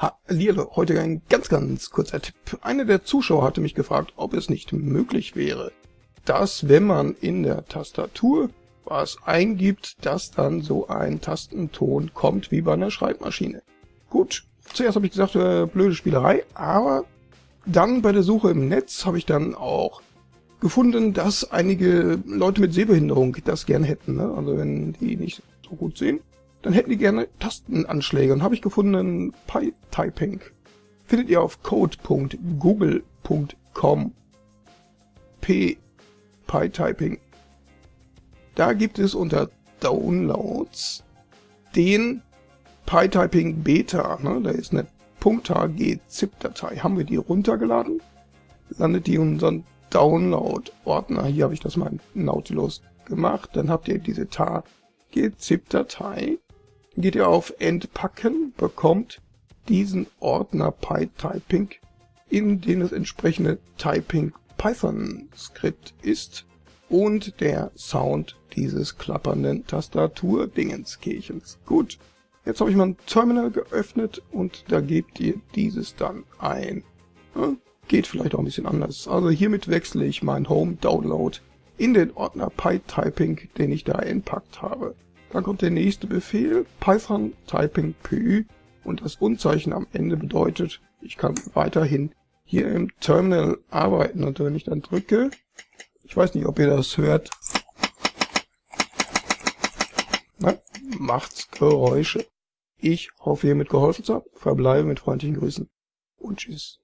Hallihallo, heute ein ganz, ganz kurzer Tipp. Einer der Zuschauer hatte mich gefragt, ob es nicht möglich wäre, dass wenn man in der Tastatur was eingibt, dass dann so ein Tastenton kommt wie bei einer Schreibmaschine. Gut, zuerst habe ich gesagt, äh, blöde Spielerei, aber dann bei der Suche im Netz habe ich dann auch gefunden, dass einige Leute mit Sehbehinderung das gern hätten. Ne? Also wenn die nicht so gut sehen, dann hätten die gerne Tastenanschläge. Und habe ich gefunden PyTyping. Findet ihr auf code.google.com. P PyTyping. Da gibt es unter Downloads den PyTyping Beta. Ne? Da ist eine .hg-zip-Datei. Haben wir die runtergeladen, landet die in unseren Download-Ordner. Hier habe ich das mal in Nautilus gemacht. Dann habt ihr diese TAG-zip-Datei geht ihr auf Entpacken, bekommt diesen Ordner PyTyping, in dem das entsprechende Typing Python Skript ist und der Sound dieses klappernden Tastatur-Dingenskirchens. Gut, jetzt habe ich mein Terminal geöffnet und da gebt ihr dieses dann ein. Geht vielleicht auch ein bisschen anders. Also hiermit wechsle ich mein Home Download in den Ordner PyTyping, den ich da entpackt habe. Dann kommt der nächste Befehl, Python Typing Py und das Unzeichen am Ende bedeutet, ich kann weiterhin hier im Terminal arbeiten. Und wenn ich dann drücke, ich weiß nicht, ob ihr das hört, na, macht's Geräusche. Ich hoffe, hiermit geholfen zu haben, verbleibe mit freundlichen Grüßen. Und tschüss.